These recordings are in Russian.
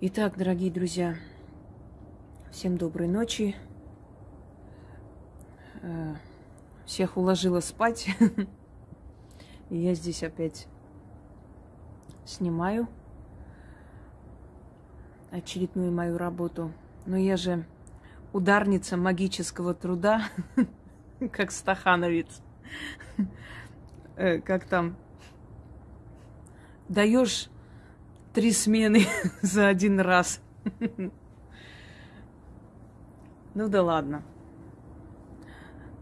Итак, дорогие друзья, всем доброй ночи. Э, всех уложила спать. И я здесь опять снимаю очередную мою работу. Но я же ударница магического труда, как стахановец. Э, как там? Даешь три смены за один раз. Ну да ладно.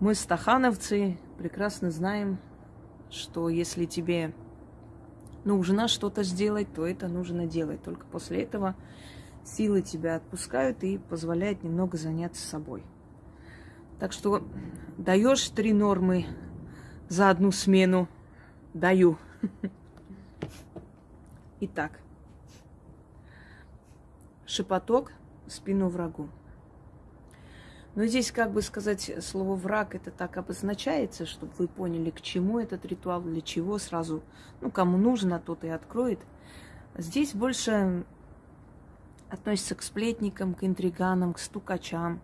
Мы, стахановцы, прекрасно знаем, что если тебе нужно что-то сделать, то это нужно делать. Только после этого силы тебя отпускают и позволяют немного заняться собой. Так что даешь три нормы за одну смену. Даю. Итак, шепоток в спину врагу. Но здесь, как бы сказать, слово враг это так обозначается, чтобы вы поняли, к чему этот ритуал, для чего сразу, ну, кому нужно, тот и откроет. Здесь больше относится к сплетникам, к интриганам, к стукачам,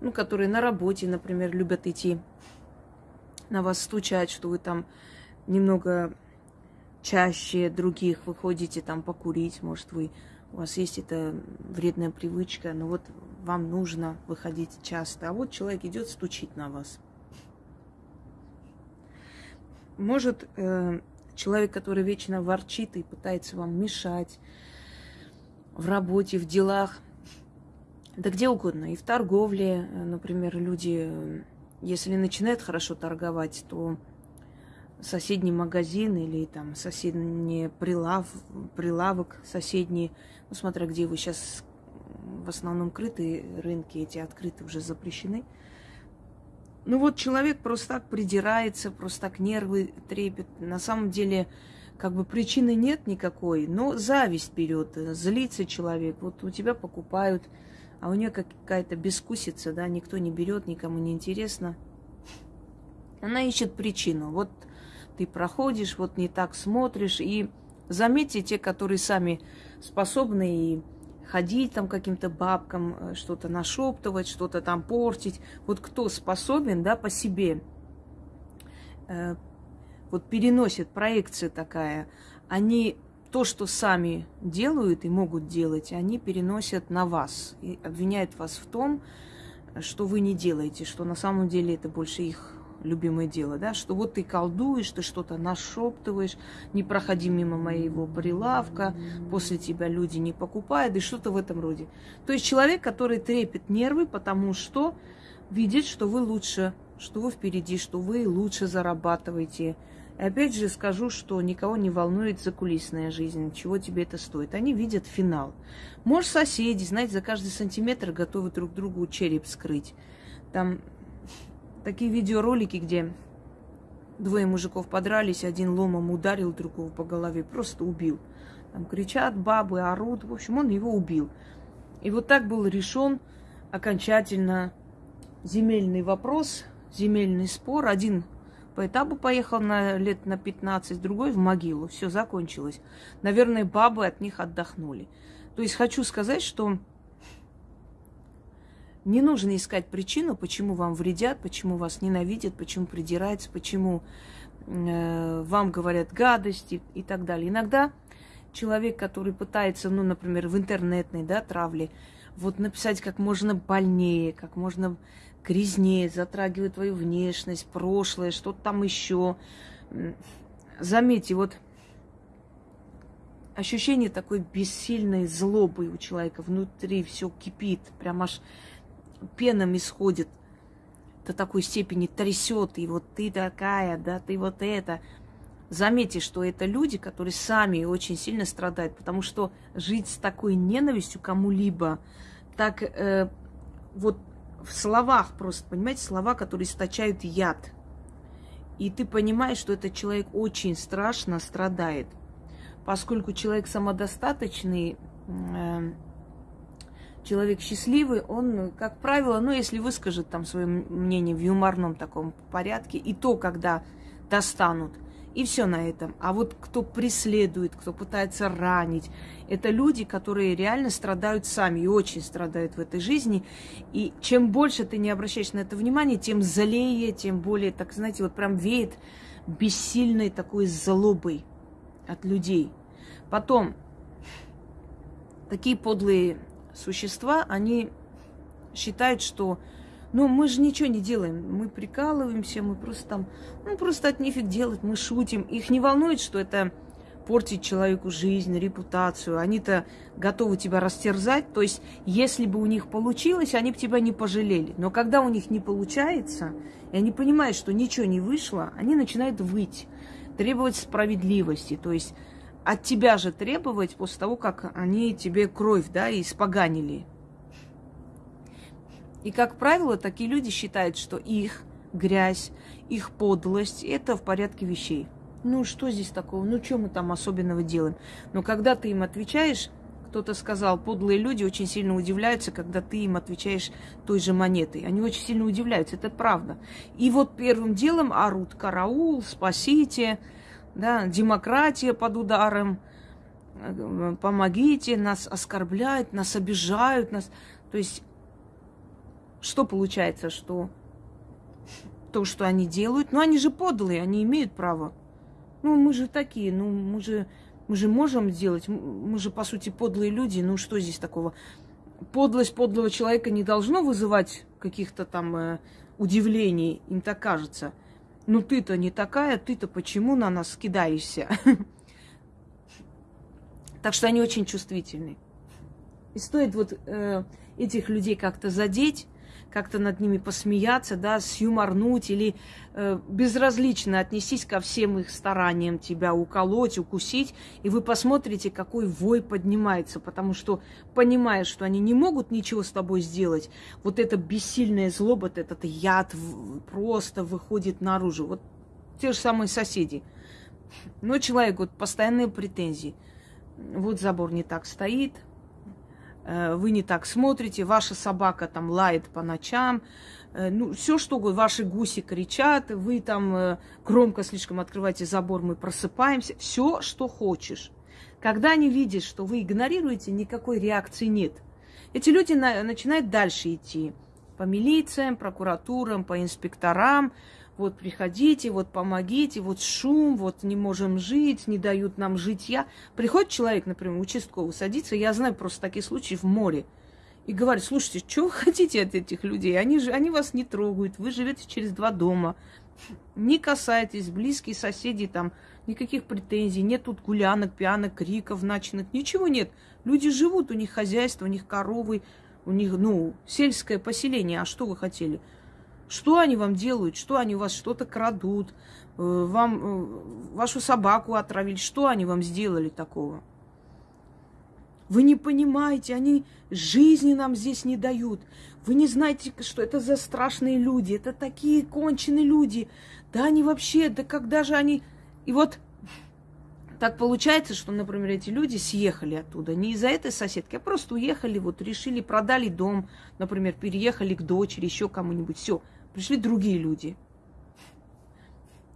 ну, которые на работе, например, любят идти на вас стучать, что вы там немного чаще других выходите там покурить, может, вы у вас есть эта вредная привычка, но вот вам нужно выходить часто, а вот человек идет стучить на вас. Может, э, человек, который вечно ворчит и пытается вам мешать в работе, в делах, да где угодно, и в торговле, э, например, люди, э, если начинают хорошо торговать, то соседний магазин или там соседний прилав, прилавок соседний, ну, смотря где вы сейчас в основном крытые рынки, эти открыты уже запрещены. Ну вот человек просто так придирается, просто так нервы трепет. На самом деле, как бы причины нет никакой, но зависть берет, злится человек. Вот у тебя покупают, а у нее какая-то бескусица, да, никто не берет, никому не интересно. Она ищет причину. Вот ты проходишь, вот не так смотришь. И заметьте, те, которые сами способны и ходить там каким-то бабкам, э, что-то нашептывать, что-то там портить. Вот кто способен, да, по себе, э, вот переносит проекция такая, они то, что сами делают и могут делать, они переносят на вас и обвиняют вас в том, что вы не делаете, что на самом деле это больше их любимое дело, да, что вот ты колдуешь, ты что-то нашептываешь, не проходи мимо моего прилавка, после тебя люди не покупают, и что-то в этом роде. То есть человек, который трепет нервы, потому что видит, что вы лучше, что вы впереди, что вы лучше зарабатываете. И опять же скажу, что никого не волнует закулисная жизнь, чего тебе это стоит. Они видят финал. Может, соседи, знаете, за каждый сантиметр готовы друг другу череп скрыть. Там такие видеоролики, где двое мужиков подрались, один ломом ударил другого по голове, просто убил. Там кричат бабы, орут. В общем, он его убил. И вот так был решен окончательно земельный вопрос, земельный спор. Один по этапу поехал на лет на 15, другой в могилу. Все закончилось. Наверное, бабы от них отдохнули. То есть хочу сказать, что не нужно искать причину, почему вам вредят, почему вас ненавидят, почему придираются, почему э, вам говорят гадости и так далее. Иногда человек, который пытается, ну, например, в интернетной да, травле, вот написать как можно больнее, как можно грязнее, затрагивает твою внешность, прошлое, что-то там еще. Заметьте, вот ощущение такой бессильной злобы у человека внутри все кипит, прям аж пеном исходит до такой степени трясет, и вот ты такая, да, ты вот это. Заметьте, что это люди, которые сами очень сильно страдают, потому что жить с такой ненавистью кому-либо, так э, вот в словах просто, понимаете, слова, которые источают яд. И ты понимаешь, что этот человек очень страшно страдает, поскольку человек самодостаточный, э, человек счастливый, он, как правило, ну, если выскажет там свое мнение в юморном таком порядке, и то, когда достанут, И все на этом. А вот кто преследует, кто пытается ранить, это люди, которые реально страдают сами и очень страдают в этой жизни. И чем больше ты не обращаешь на это внимание, тем злее, тем более, так знаете, вот прям веет бессильной такой злобой от людей. Потом, такие подлые существа, они считают, что ну, мы же ничего не делаем. Мы прикалываемся, мы просто там, ну, просто от нефиг делать, мы шутим. Их не волнует, что это портит человеку жизнь, репутацию. Они-то готовы тебя растерзать. То есть, если бы у них получилось, они бы тебя не пожалели. Но когда у них не получается, и они понимают, что ничего не вышло, они начинают выть, требовать справедливости. То есть, от тебя же требовать после того, как они тебе кровь, да, испоганили. И, как правило, такие люди считают, что их грязь, их подлость – это в порядке вещей. Ну, что здесь такого? Ну, что мы там особенного делаем? Но когда ты им отвечаешь, кто-то сказал, подлые люди очень сильно удивляются, когда ты им отвечаешь той же монетой. Они очень сильно удивляются, это правда. И вот первым делом орут «караул», «спасите», да, «демократия под ударом», «помогите», нас оскорбляют, нас обижают, нас... То есть что получается, что то, что они делают, ну они же подлые, они имеют право. Ну мы же такие, ну мы же, мы же можем сделать, мы же по сути подлые люди, ну что здесь такого? Подлость подлого человека не должно вызывать каких-то там э, удивлений, им так кажется. Ну ты-то не такая, ты-то почему на нас кидаешься? Так что они очень чувствительны. И стоит вот э, этих людей как-то задеть, как-то над ними посмеяться, да, сюморнуть или э, безразлично отнестись ко всем их стараниям тебя уколоть, укусить, и вы посмотрите, какой вой поднимается, потому что, понимая, что они не могут ничего с тобой сделать, вот эта бессильная злоба, этот яд просто выходит наружу. Вот те же самые соседи. Но человек, вот постоянные претензии. Вот забор не так стоит, вы не так смотрите, ваша собака там лает по ночам, э, ну, все что угодно, ваши гуси кричат, вы там э, громко слишком открываете забор, мы просыпаемся, все, что хочешь. Когда они видят, что вы игнорируете, никакой реакции нет. Эти люди на, начинают дальше идти по милициям, прокуратурам, по инспекторам, вот приходите, вот помогите, вот шум, вот не можем жить, не дают нам житья. Приходит человек, например, участковый, садится, я знаю просто такие случаи в море, и говорит, слушайте, что вы хотите от этих людей? Они, же, они вас не трогают, вы живете через два дома, не касайтесь, близкие соседи там, никаких претензий, нет тут гулянок, пьянок, криков ночных, ничего нет. Люди живут, у них хозяйство, у них коровы, у них, ну, сельское поселение, а что вы хотели? Что они вам делают? Что они у вас что-то крадут? Э, вам э, вашу собаку отравили? Что они вам сделали такого? Вы не понимаете, они жизни нам здесь не дают. Вы не знаете, что это за страшные люди. Это такие конченые люди. Да они вообще, да когда же они... И вот так получается, что, например, эти люди съехали оттуда не из-за этой соседки, а просто уехали, вот решили, продали дом, например, переехали к дочери, еще кому-нибудь. Все, Пришли другие люди.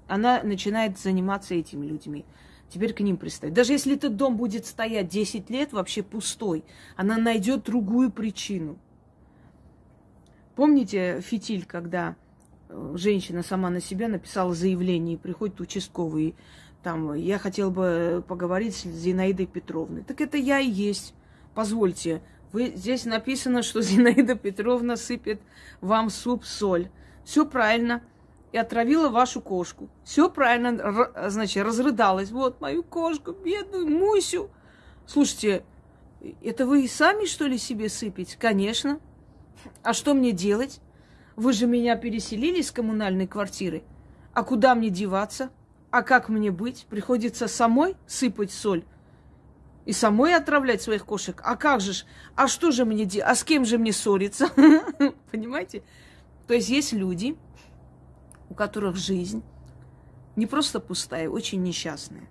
Она начинает заниматься этими людьми. Теперь к ним пристает. Даже если этот дом будет стоять 10 лет вообще пустой, она найдет другую причину. Помните фитиль, когда э, женщина сама на себя написала заявление, приходит участковый, там, я хотела бы поговорить с Зинаидой Петровной. Так это я и есть. Позвольте, вы, здесь написано, что Зинаида Петровна сыпет вам суп, соль все правильно, и отравила вашу кошку. Все правильно, значит, разрыдалась. Вот мою кошку, бедную Мусю. Слушайте, это вы и сами, что ли, себе сыпете? Конечно. А что мне делать? Вы же меня переселили с коммунальной квартиры. А куда мне деваться? А как мне быть? Приходится самой сыпать соль и самой отравлять своих кошек. А как же ж? А что же мне делать? А с кем же мне ссориться? Понимаете? То есть есть люди, у которых жизнь не просто пустая, очень несчастная.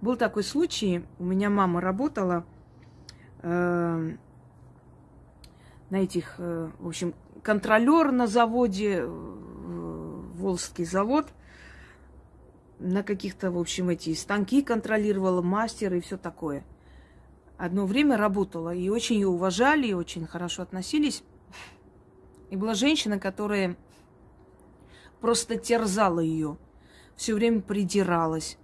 Был такой случай, у меня мама работала э, на этих, э, в общем, контролер на заводе, э, Волжский завод. на каких-то, в общем, эти станки контролировала, мастер и все такое. Одно время работала, и очень ее уважали, и очень хорошо относились. И была женщина, которая просто терзала ее, все время придиралась,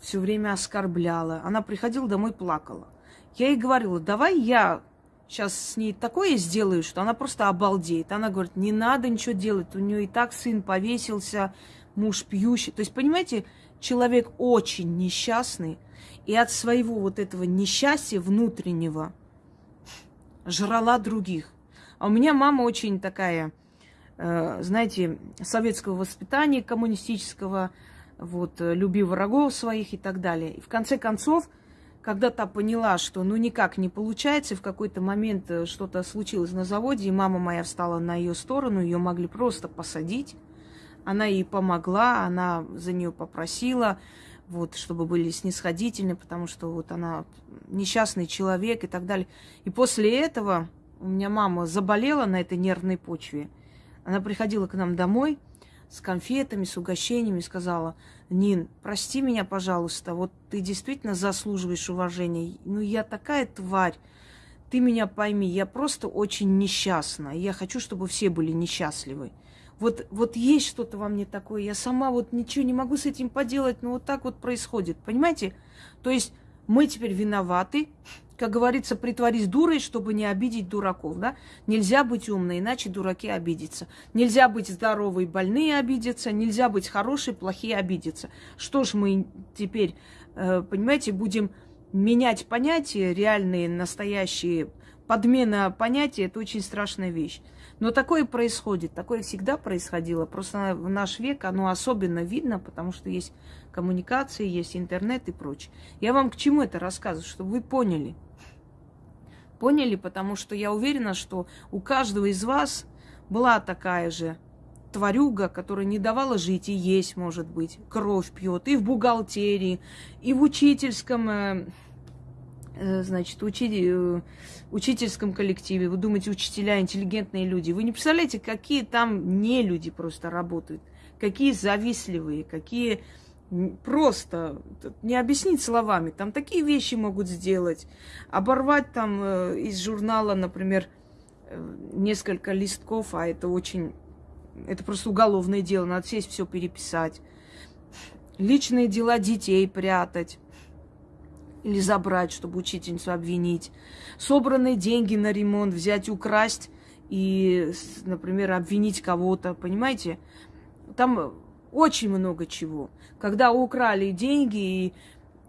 все время оскорбляла. Она приходила домой, плакала. Я ей говорила, давай я сейчас с ней такое сделаю, что она просто обалдеет. Она говорит, не надо ничего делать, у нее и так сын повесился, муж пьющий. То есть, понимаете, человек очень несчастный, и от своего вот этого несчастья внутреннего жрала других. А у меня мама очень такая, э, знаете, советского воспитания, коммунистического, вот, э, люби врагов своих и так далее. И в конце концов, когда та поняла, что ну никак не получается, в какой-то момент э, что-то случилось на заводе, и мама моя встала на ее сторону, ее могли просто посадить. Она ей помогла, она за нее попросила, вот, чтобы были снисходительны, потому что вот она несчастный человек и так далее. И после этого у меня мама заболела на этой нервной почве. Она приходила к нам домой с конфетами, с угощениями, сказала, Нин, прости меня, пожалуйста, вот ты действительно заслуживаешь уважения. Ну, я такая тварь, ты меня пойми, я просто очень несчастна. Я хочу, чтобы все были несчастливы вот, вот есть что-то во мне такое, я сама вот ничего не могу с этим поделать, но вот так вот происходит, понимаете? То есть мы теперь виноваты, как говорится, притворись дурой, чтобы не обидеть дураков, да? Нельзя быть умной, иначе дураки обидятся. Нельзя быть здоровой, больные обидятся, нельзя быть хорошей, плохие обидятся. Что ж мы теперь, э, понимаете, будем менять понятия реальные, настоящие. Подмена понятия – это очень страшная вещь. Но такое происходит, такое всегда происходило. Просто в наш век оно особенно видно, потому что есть коммуникации, есть интернет и прочее. Я вам к чему это рассказываю, чтобы вы поняли. Поняли, потому что я уверена, что у каждого из вас была такая же тварюга, которая не давала жить и есть, может быть, кровь пьет и в бухгалтерии, и в учительском э, Э, значит, учили, э, учительском коллективе, вы думаете, учителя интеллигентные люди. Вы не представляете, какие там не люди просто работают, какие завистливые, какие просто не объяснить словами. Там такие вещи могут сделать. Оборвать там э, из журнала, например, несколько листков, а это очень... Это просто уголовное дело, надо сесть все переписать. Личные дела детей прятать или забрать, чтобы учительницу обвинить. Собранные деньги на ремонт взять, украсть и, например, обвинить кого-то, понимаете? Там очень много чего. Когда украли деньги, и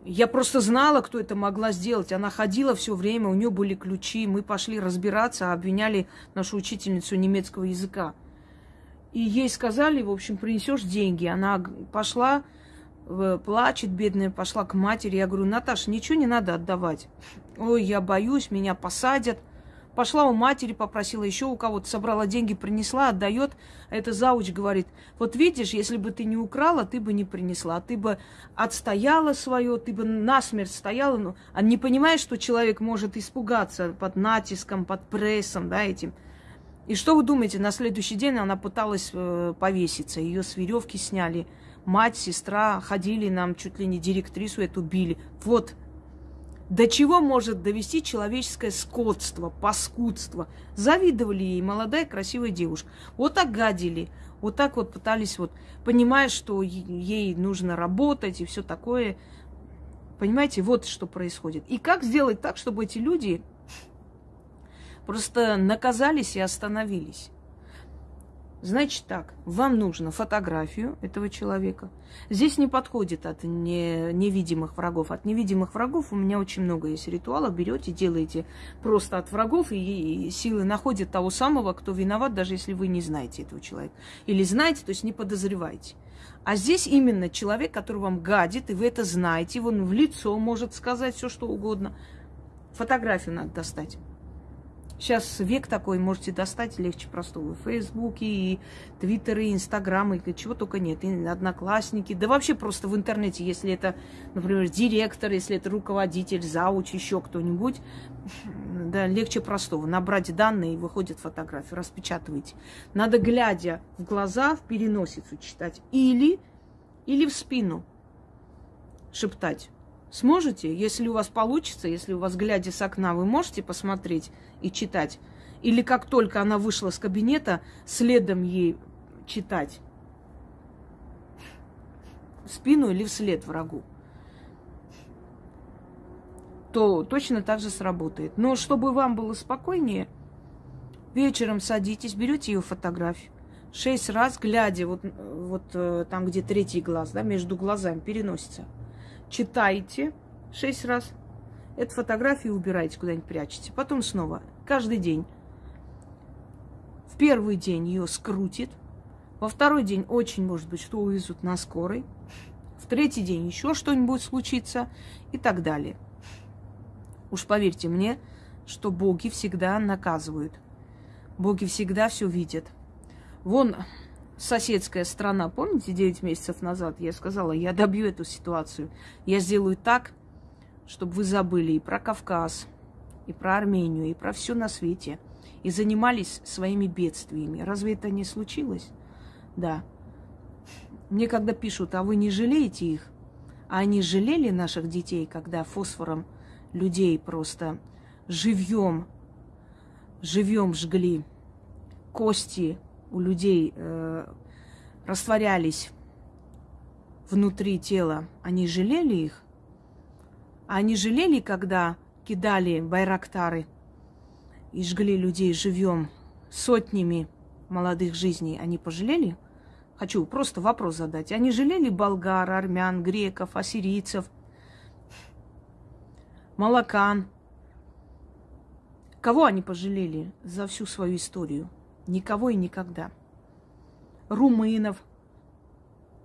я просто знала, кто это могла сделать. Она ходила все время, у нее были ключи. Мы пошли разбираться, обвиняли нашу учительницу немецкого языка. И ей сказали, в общем, принесешь деньги. Она пошла, плачет, бедная, пошла к матери. Я говорю, Наташа, ничего не надо отдавать. Ой, я боюсь, меня посадят. Пошла у матери, попросила еще у кого-то, собрала деньги, принесла, отдает. Эта зауч говорит, вот видишь, если бы ты не украла, ты бы не принесла. Ты бы отстояла свое, ты бы насмерть стояла. Ну, а не понимаешь, что человек может испугаться под натиском, под прессом, да, этим. И что вы думаете, на следующий день она пыталась э, повеситься, ее с веревки сняли – мать, сестра ходили нам, чуть ли не директрису эту били. Вот до чего может довести человеческое скотство, паскудство. Завидовали ей молодая красивая девушка. Вот так гадили, вот так вот пытались, вот, понимая, что ей нужно работать и все такое. Понимаете, вот что происходит. И как сделать так, чтобы эти люди просто наказались и остановились? Значит так, вам нужно фотографию этого человека. Здесь не подходит от не, невидимых врагов. От невидимых врагов у меня очень много есть ритуалов. Берете, делаете просто от врагов, и, и силы находят того самого, кто виноват, даже если вы не знаете этого человека. Или знаете, то есть не подозреваете. А здесь именно человек, который вам гадит, и вы это знаете, он в лицо может сказать все, что угодно. Фотографию надо достать. Сейчас век такой, можете достать легче простого. Фейсбуки, и Твиттеры, и Инстаграмы, и чего только нет. И Одноклассники. Да вообще просто в интернете, если это, например, директор, если это руководитель, зауч, еще кто-нибудь, да, легче простого. Набрать данные, и выходит фотография, распечатывайте. Надо, глядя в глаза, в переносицу читать. Или, или в спину. шептать? Сможете? Если у вас получится, если у вас, глядя с окна, вы можете посмотреть и читать? Или как только она вышла с кабинета, следом ей читать? В спину или вслед врагу? То точно так же сработает. Но чтобы вам было спокойнее, вечером садитесь, берете ее фотографию. Шесть раз, глядя вот, вот э, там, где третий глаз, да, между глазами переносится. Читайте шесть раз. Эту фотографию убираете куда-нибудь, прячете. Потом снова, каждый день в первый день ее скрутит, во второй день очень может быть, что увезут на скорой, в третий день еще что-нибудь случится и так далее. Уж поверьте мне, что боги всегда наказывают. Боги всегда все видят. Вон соседская страна, помните, 9 месяцев назад я сказала, я добью эту ситуацию. Я сделаю так, чтобы вы забыли и про Кавказ, и про Армению, и про все на свете – и занимались своими бедствиями. Разве это не случилось? Да. Мне когда пишут, а вы не жалеете их? А они жалели наших детей, когда фосфором людей просто живьем, живьем жгли, кости у людей э, растворялись внутри тела. Они жалели их? А они жалели, когда кидали байрактары – и жгли людей живьем сотнями молодых жизней, они пожалели? Хочу просто вопрос задать. Они жалели болгар, армян, греков, ассирийцев, молокан? Кого они пожалели за всю свою историю? Никого и никогда. Румынов.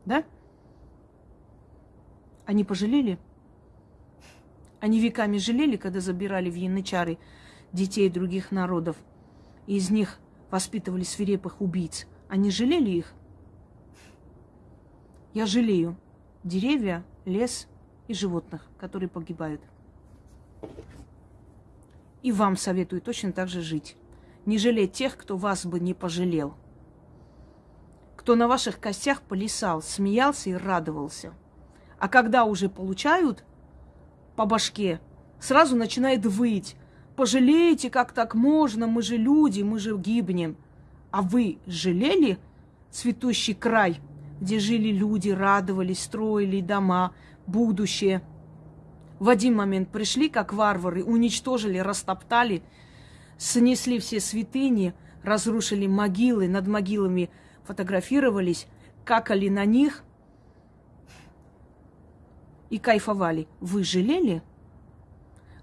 Да? Они пожалели? Они веками жалели, когда забирали в янычары детей других народов. И из них воспитывали свирепых убийц. Они жалели их? Я жалею деревья, лес и животных, которые погибают. И вам советую точно так же жить. Не жалеть тех, кто вас бы не пожалел. Кто на ваших костях полисал, смеялся и радовался. А когда уже получают по башке, сразу начинает выть. Пожалеете, как так можно, мы же люди, мы же гибнем. А вы жалели цветущий край, где жили люди, радовались, строили дома, будущее? В один момент пришли, как варвары, уничтожили, растоптали, снесли все святыни, разрушили могилы, над могилами фотографировались, какали на них и кайфовали. Вы жалели?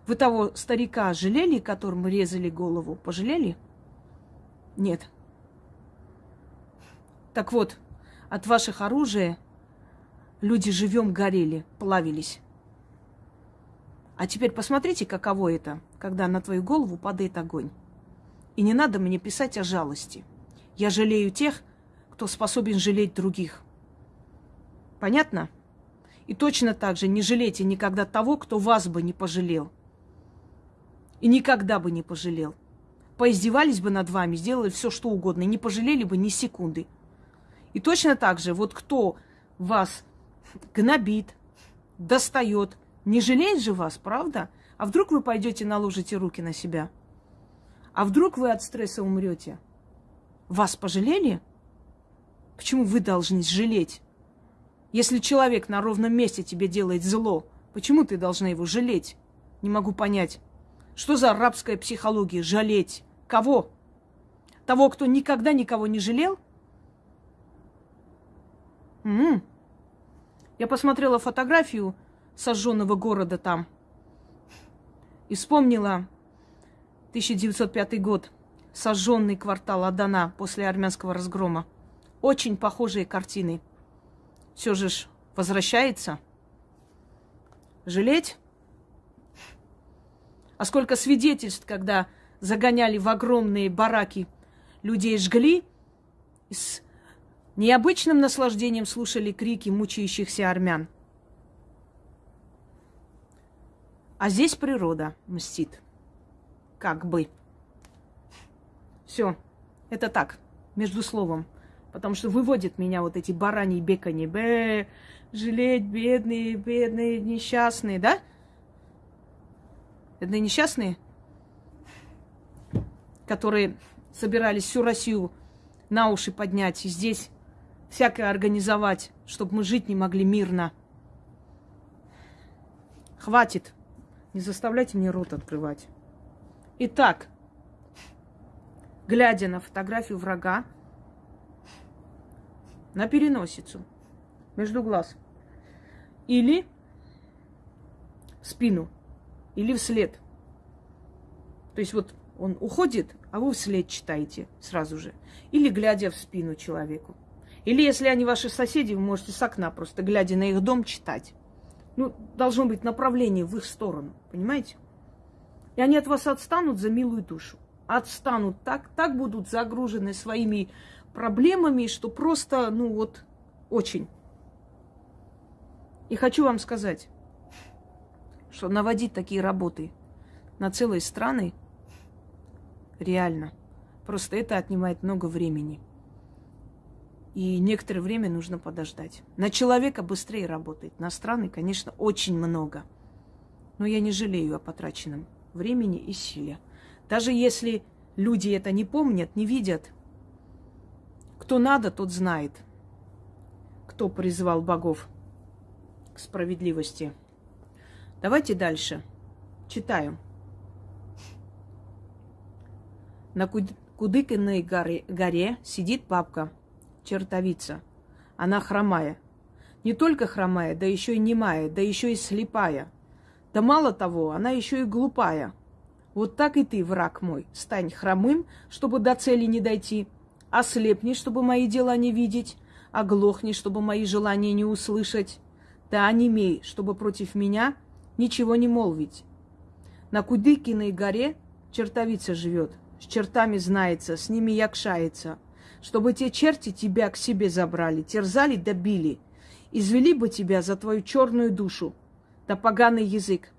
Вы того старика жалели, которому резали голову? Пожалели? Нет. Так вот, от ваших оружия люди живем горели, плавились. А теперь посмотрите, каково это, когда на твою голову падает огонь. И не надо мне писать о жалости. Я жалею тех, кто способен жалеть других. Понятно? И точно так же не жалейте никогда того, кто вас бы не пожалел. И никогда бы не пожалел. Поиздевались бы над вами, сделали все, что угодно, и не пожалели бы ни секунды. И точно так же, вот кто вас гнобит, достает, не жалеет же вас, правда? А вдруг вы пойдете наложите руки на себя? А вдруг вы от стресса умрете? Вас пожалели? Почему вы должны жалеть? Если человек на ровном месте тебе делает зло, почему ты должна его жалеть? Не могу понять. Что за арабская психология? Жалеть. Кого? Того, кто никогда никого не жалел? М-м. Я посмотрела фотографию сожженного города там и вспомнила 1905 год, сожженный квартал Адана после армянского разгрома. Очень похожие картины. Все же ж возвращается. Жалеть? А сколько свидетельств, когда загоняли в огромные бараки, людей жгли, с необычным наслаждением слушали крики мучающихся армян. А здесь природа мстит. Как бы. Все. Это так, между словом. Потому что выводят меня вот эти бараньи бекани. Б, жалеть, бедные, бедные, несчастные, да? Бедные несчастные, которые собирались всю Россию на уши поднять и здесь всякое организовать, чтобы мы жить не могли мирно. Хватит. Не заставляйте мне рот открывать. Итак, глядя на фотографию врага, на переносицу, между глаз, или в спину, или вслед. То есть вот он уходит, а вы вслед читаете сразу же. Или глядя в спину человеку. Или если они ваши соседи, вы можете с окна просто глядя на их дом читать. Ну, должно быть направление в их сторону, понимаете? И они от вас отстанут за милую душу. Отстанут так, так будут загружены своими проблемами, что просто, ну вот, очень. И хочу вам сказать, что наводить такие работы на целые страны реально. Просто это отнимает много времени. И некоторое время нужно подождать. На человека быстрее работает. На страны, конечно, очень много. Но я не жалею о потраченном времени и силе. Даже если люди это не помнят, не видят, кто надо, тот знает, кто призвал богов к справедливости. Давайте дальше. Читаю. На Кудыкиной горе, горе сидит бабка, чертовица. Она хромая. Не только хромая, да еще и немая, да еще и слепая. Да мало того, она еще и глупая. Вот так и ты, враг мой, стань хромым, чтобы до цели не дойти, ослепни, чтобы мои дела не видеть, оглохни, чтобы мои желания не услышать, да онемей, чтобы против меня ничего не молвить. На Кудыкиной горе чертовица живет, с чертами знается, с ними якшается, чтобы те черти тебя к себе забрали, терзали добили, извели бы тебя за твою черную душу, да поганый язык,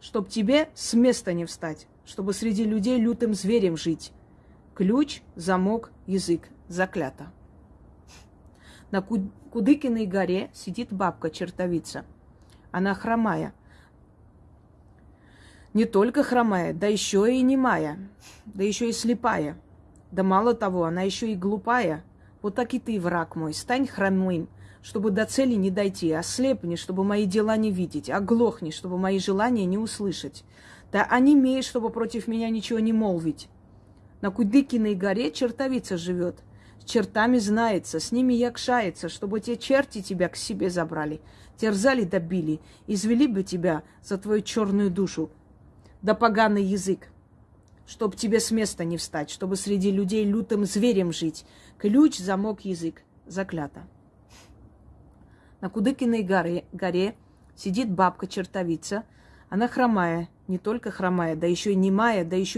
чтоб тебе с места не встать, чтобы среди людей лютым зверем жить. Ключ, замок, язык. Заклято. На Кудыкиной горе сидит бабка-чертовица. Она хромая, не только хромая, да еще и немая, да еще и слепая. Да мало того, она еще и глупая. Вот так и ты, враг мой, стань хромым, чтобы до цели не дойти, ослепни, чтобы мои дела не видеть, оглохни, чтобы мои желания не услышать. Да онемей, чтобы против меня ничего не молвить. На Кудыкиной горе чертовица живет, с чертами знается, с ними якшается, чтобы те черти тебя к себе забрали, терзали добили, извели бы тебя за твою черную душу, да поганый язык, чтоб тебе с места не встать, чтобы среди людей лютым зверем жить. Ключ, замок, язык. Заклято. На Кудыкиной горе, горе сидит бабка-чертовица. Она хромая, не только хромая, да еще и немая, да еще